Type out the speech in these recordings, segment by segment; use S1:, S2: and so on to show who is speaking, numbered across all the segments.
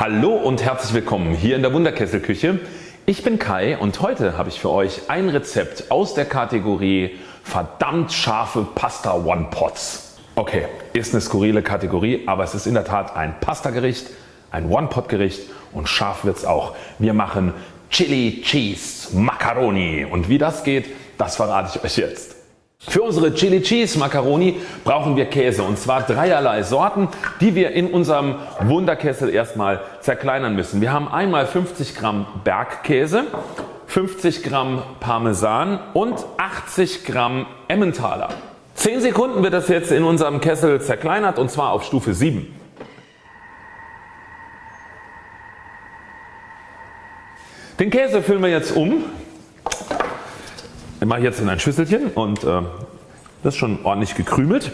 S1: Hallo und herzlich willkommen hier in der Wunderkesselküche. Ich bin Kai und heute habe ich für euch ein Rezept aus der Kategorie verdammt scharfe Pasta One Pots. Okay, ist eine skurrile Kategorie, aber es ist in der Tat ein Pastagericht, ein One Pot Gericht und scharf wird's auch. Wir machen Chili Cheese Macaroni und wie das geht, das verrate ich euch jetzt. Für unsere Chili Cheese Macaroni brauchen wir Käse und zwar dreierlei Sorten die wir in unserem Wunderkessel erstmal zerkleinern müssen. Wir haben einmal 50 Gramm Bergkäse, 50 Gramm Parmesan und 80 Gramm Emmentaler. 10 Sekunden wird das jetzt in unserem Kessel zerkleinert und zwar auf Stufe 7. Den Käse füllen wir jetzt um mache ich jetzt in ein Schüsselchen und äh, das ist schon ordentlich gekrümelt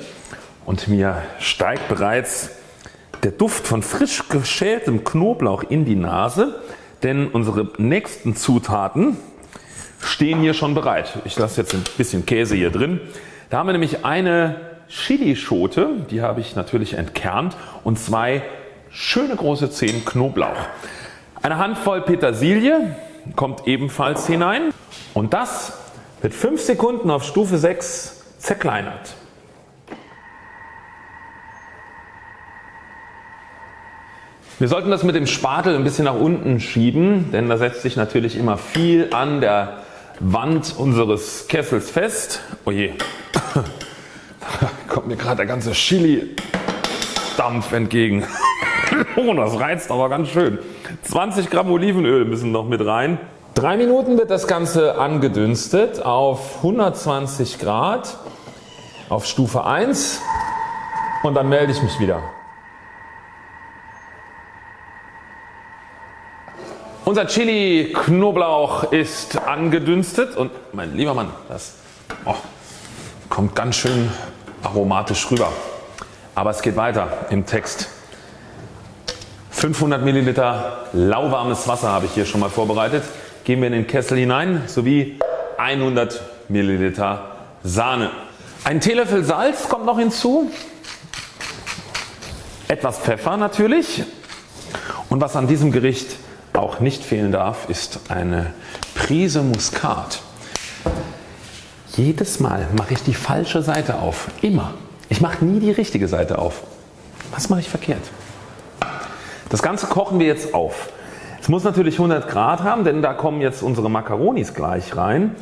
S1: und mir steigt bereits der Duft von frisch geschältem Knoblauch in die Nase, denn unsere nächsten Zutaten stehen hier schon bereit. Ich lasse jetzt ein bisschen Käse hier drin. Da haben wir nämlich eine Chilischote, die habe ich natürlich entkernt und zwei schöne große Zehen Knoblauch. Eine Handvoll Petersilie kommt ebenfalls hinein und das wird 5 Sekunden auf Stufe 6 zerkleinert. Wir sollten das mit dem Spatel ein bisschen nach unten schieben, denn da setzt sich natürlich immer viel an der Wand unseres Kessels fest. Oje, da kommt mir gerade der ganze Chili Dampf entgegen. oh, das reizt aber ganz schön. 20 Gramm Olivenöl müssen noch mit rein. 3 Minuten wird das Ganze angedünstet auf 120 Grad auf Stufe 1 und dann melde ich mich wieder. Unser Chili Knoblauch ist angedünstet und mein lieber Mann, das oh, kommt ganz schön aromatisch rüber. Aber es geht weiter im Text. 500 Milliliter lauwarmes Wasser habe ich hier schon mal vorbereitet geben wir in den Kessel hinein sowie 100 Milliliter Sahne. Ein Teelöffel Salz kommt noch hinzu, etwas Pfeffer natürlich und was an diesem Gericht auch nicht fehlen darf ist eine Prise Muskat. Jedes Mal mache ich die falsche Seite auf. Immer. Ich mache nie die richtige Seite auf. Was mache ich verkehrt? Das Ganze kochen wir jetzt auf. Es muss natürlich 100 Grad haben, denn da kommen jetzt unsere Makaronis gleich rein.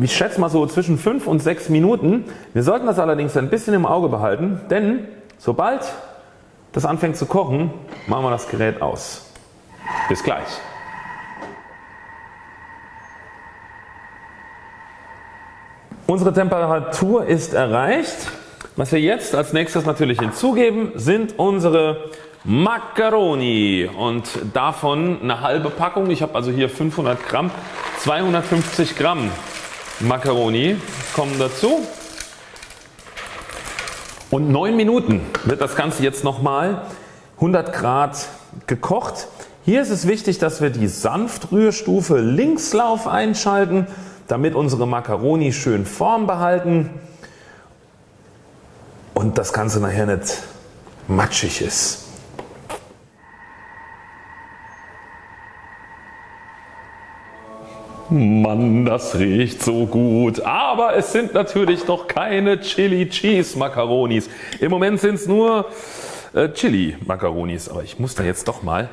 S1: Ich schätze mal so zwischen 5 und 6 Minuten. Wir sollten das allerdings ein bisschen im Auge behalten, denn sobald das anfängt zu kochen, machen wir das Gerät aus. Bis gleich. Unsere Temperatur ist erreicht. Was wir jetzt als nächstes natürlich hinzugeben sind unsere Macaroni und davon eine halbe Packung. Ich habe also hier 500 Gramm, 250 Gramm Macaroni kommen dazu. Und 9 Minuten wird das Ganze jetzt nochmal 100 Grad gekocht. Hier ist es wichtig dass wir die Sanftrührstufe Linkslauf einschalten damit unsere Macaroni schön Form behalten und das Ganze nachher nicht matschig ist. Mann, das riecht so gut. Aber es sind natürlich noch keine Chili Cheese Macaronis. Im Moment sind es nur äh, Chili Macaronis. Aber ich muss da jetzt doch mal.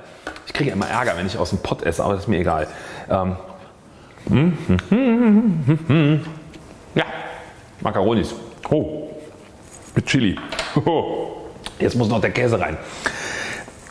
S1: Ich kriege immer Ärger wenn ich aus dem Pott esse, aber das ist mir egal. Ähm, ja, Macaronis. Oh, mit Chili. Jetzt muss noch der Käse rein.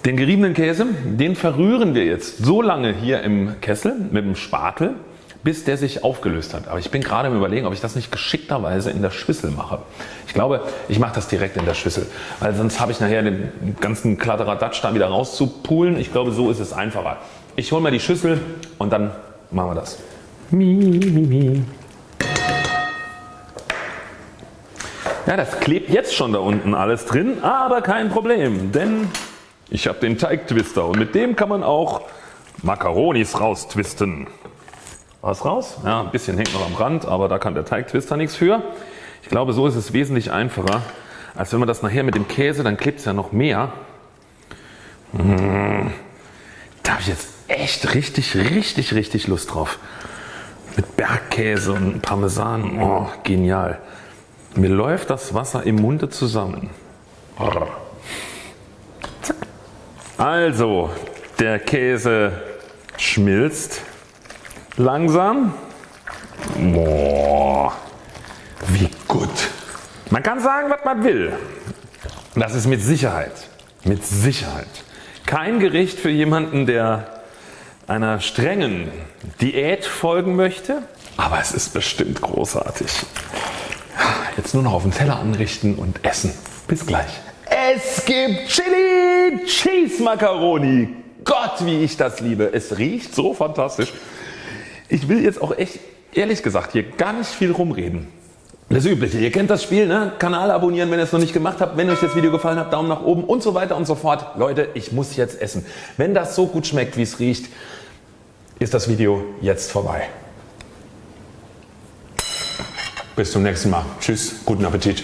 S1: Den geriebenen Käse, den verrühren wir jetzt so lange hier im Kessel mit dem Spatel bis der sich aufgelöst hat. Aber ich bin gerade im überlegen ob ich das nicht geschickterweise in der Schüssel mache. Ich glaube ich mache das direkt in der Schüssel, weil sonst habe ich nachher den ganzen Kladderadatsch da wieder rauszupulen. Ich glaube so ist es einfacher. Ich hole mir die Schüssel und dann machen wir das. Ja, das klebt jetzt schon da unten alles drin, aber kein Problem, denn ich habe den Teigtwister und mit dem kann man auch Makaronis raustwisten was raus. Ja, ein bisschen hängt noch am Rand, aber da kann der Teigtwister nichts für. Ich glaube so ist es wesentlich einfacher als wenn man das nachher mit dem Käse, dann klebt es ja noch mehr. Mmh. Da habe ich jetzt echt richtig, richtig, richtig Lust drauf. Mit Bergkäse und Parmesan. Oh, genial. Mir läuft das Wasser im Munde zusammen. Also, der Käse schmilzt langsam. Boah, wie gut. Man kann sagen was man will. Das ist mit Sicherheit, mit Sicherheit kein Gericht für jemanden der einer strengen Diät folgen möchte, aber es ist bestimmt großartig. Jetzt nur noch auf den Teller anrichten und essen. Bis gleich. Es gibt Chili Cheese Macaroni. Gott wie ich das liebe. Es riecht so fantastisch. Ich will jetzt auch echt ehrlich gesagt hier gar nicht viel rumreden. Das übliche, ihr kennt das Spiel, ne? Kanal abonnieren wenn ihr es noch nicht gemacht habt, wenn euch das Video gefallen hat, Daumen nach oben und so weiter und so fort. Leute ich muss jetzt essen. Wenn das so gut schmeckt wie es riecht, ist das Video jetzt vorbei. Bis zum nächsten Mal. Tschüss, guten Appetit.